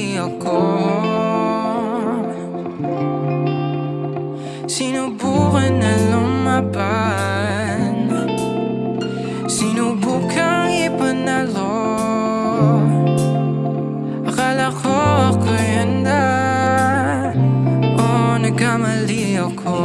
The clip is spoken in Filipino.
di ako Sinubukan na lumaban Sinubukan ipanalo Akala ko ako yanda Oh, nagkamali ako